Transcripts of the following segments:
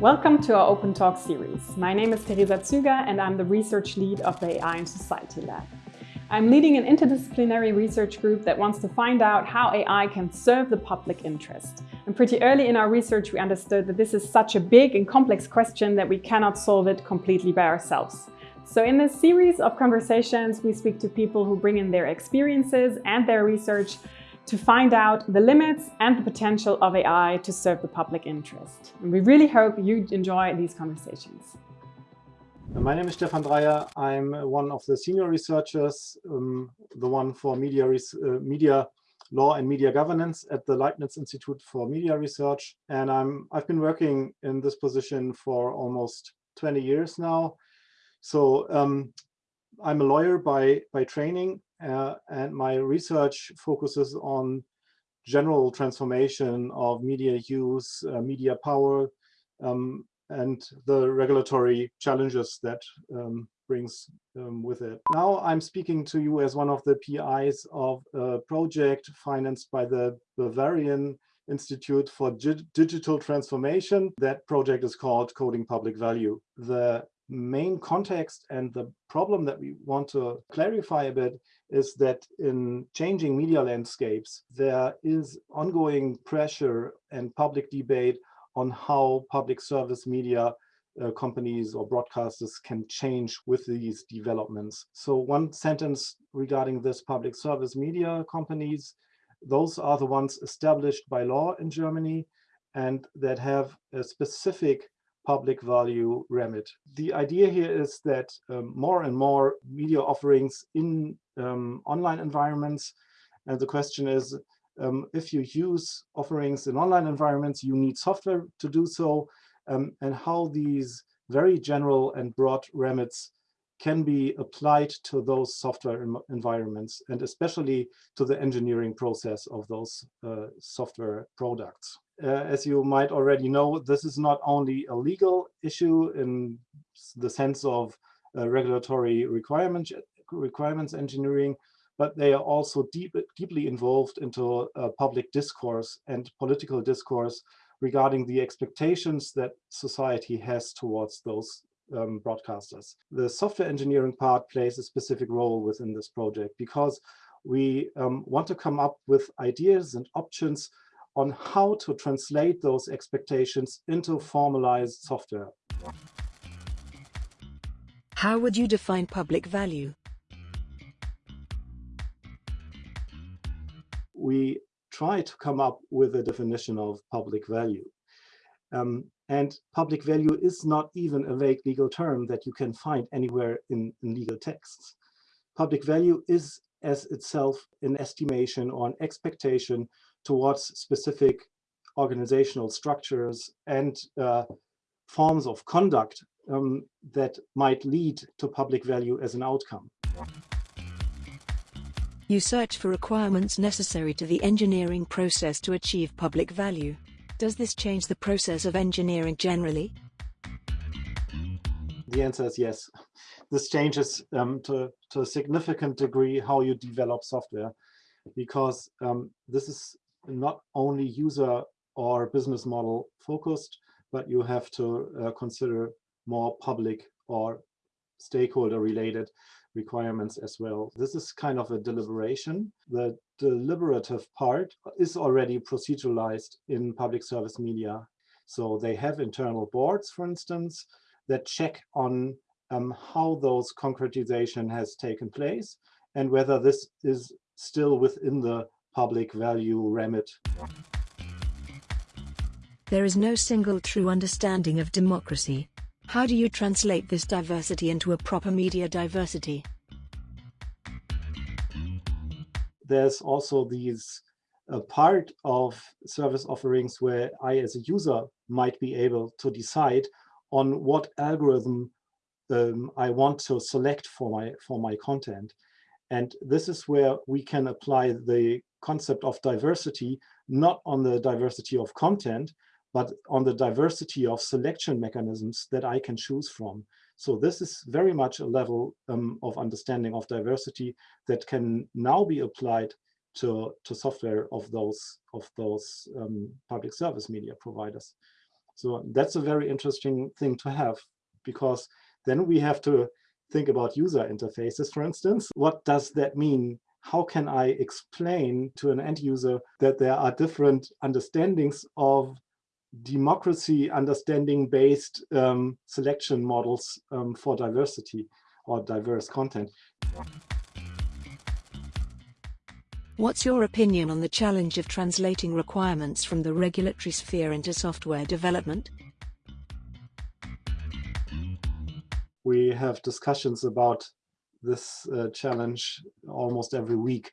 Welcome to our Open Talk series. My name is Teresa Züger and I'm the research lead of the AI and Society Lab. I'm leading an interdisciplinary research group that wants to find out how AI can serve the public interest. And pretty early in our research, we understood that this is such a big and complex question that we cannot solve it completely by ourselves. So in this series of conversations, we speak to people who bring in their experiences and their research to find out the limits and the potential of AI to serve the public interest. And we really hope you enjoy these conversations. My name is Stephan Dreyer. I'm one of the senior researchers, um, the one for media, uh, media law and media governance at the Leibniz Institute for Media Research. And I'm, I've been working in this position for almost 20 years now. So um, I'm a lawyer by, by training uh, and my research focuses on general transformation of media use, uh, media power, um, and the regulatory challenges that um, brings um, with it. Now I'm speaking to you as one of the PIs of a project financed by the Bavarian Institute for G Digital Transformation. That project is called Coding Public Value. The main context and the problem that we want to clarify a bit is that in changing media landscapes, there is ongoing pressure and public debate on how public service media uh, companies or broadcasters can change with these developments. So one sentence regarding this public service media companies, those are the ones established by law in Germany and that have a specific public value remit. The idea here is that um, more and more media offerings in um, online environments, and the question is, um, if you use offerings in online environments, you need software to do so, um, and how these very general and broad remits can be applied to those software environments, and especially to the engineering process of those uh, software products. Uh, as you might already know, this is not only a legal issue in the sense of uh, regulatory requirement, requirements engineering, but they are also deep, deeply involved into uh, public discourse and political discourse regarding the expectations that society has towards those um, broadcasters. The software engineering part plays a specific role within this project because we um, want to come up with ideas and options on how to translate those expectations into formalized software. How would you define public value? We try to come up with a definition of public value. Um, and public value is not even a vague legal term that you can find anywhere in, in legal texts. Public value is as itself an estimation or an expectation towards specific organizational structures and uh, forms of conduct um, that might lead to public value as an outcome. You search for requirements necessary to the engineering process to achieve public value. Does this change the process of engineering generally? The answer is yes. This changes um, to, to a significant degree how you develop software because um, this is not only user or business model focused, but you have to uh, consider more public or stakeholder related requirements as well. This is kind of a deliberation. The deliberative part is already proceduralized in public service media. So they have internal boards, for instance, that check on um, how those concretization has taken place and whether this is still within the public value remit. There is no single true understanding of democracy. How do you translate this diversity into a proper media diversity? There's also these a part of service offerings where I as a user might be able to decide on what algorithm um, I want to select for my for my content. And this is where we can apply the concept of diversity, not on the diversity of content, but on the diversity of selection mechanisms that I can choose from. So this is very much a level um, of understanding of diversity that can now be applied to, to software of those, of those um, public service media providers. So that's a very interesting thing to have because then we have to think about user interfaces, for instance. What does that mean? How can I explain to an end user that there are different understandings of democracy understanding based um, selection models um, for diversity or diverse content. What's your opinion on the challenge of translating requirements from the regulatory sphere into software development? We have discussions about this uh, challenge almost every week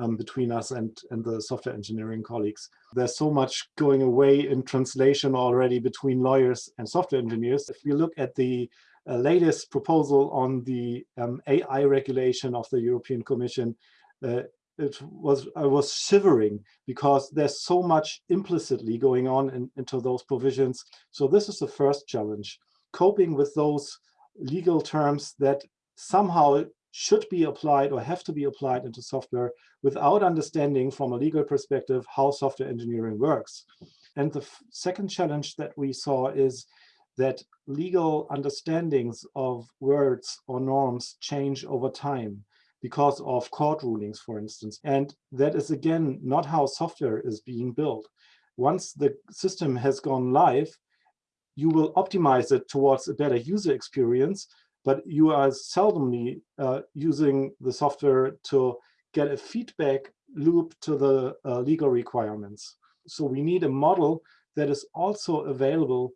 um, between us and, and the software engineering colleagues. There's so much going away in translation already between lawyers and software engineers. If we look at the uh, latest proposal on the um, AI regulation of the European Commission, uh, it was I was shivering because there's so much implicitly going on in, into those provisions. So this is the first challenge, coping with those legal terms that somehow should be applied or have to be applied into software without understanding from a legal perspective how software engineering works. And the second challenge that we saw is that legal understandings of words or norms change over time because of court rulings, for instance. And that is, again, not how software is being built. Once the system has gone live, you will optimize it towards a better user experience, but you are seldomly uh, using the software to get a feedback loop to the uh, legal requirements. So we need a model that is also available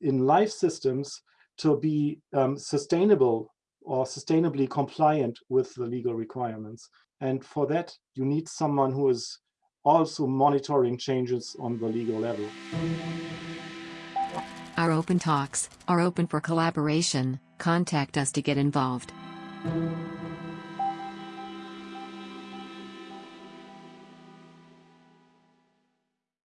in live systems to be um, sustainable or sustainably compliant with the legal requirements. And for that, you need someone who is also monitoring changes on the legal level. Our open talks are open for collaboration. Contact us to get involved.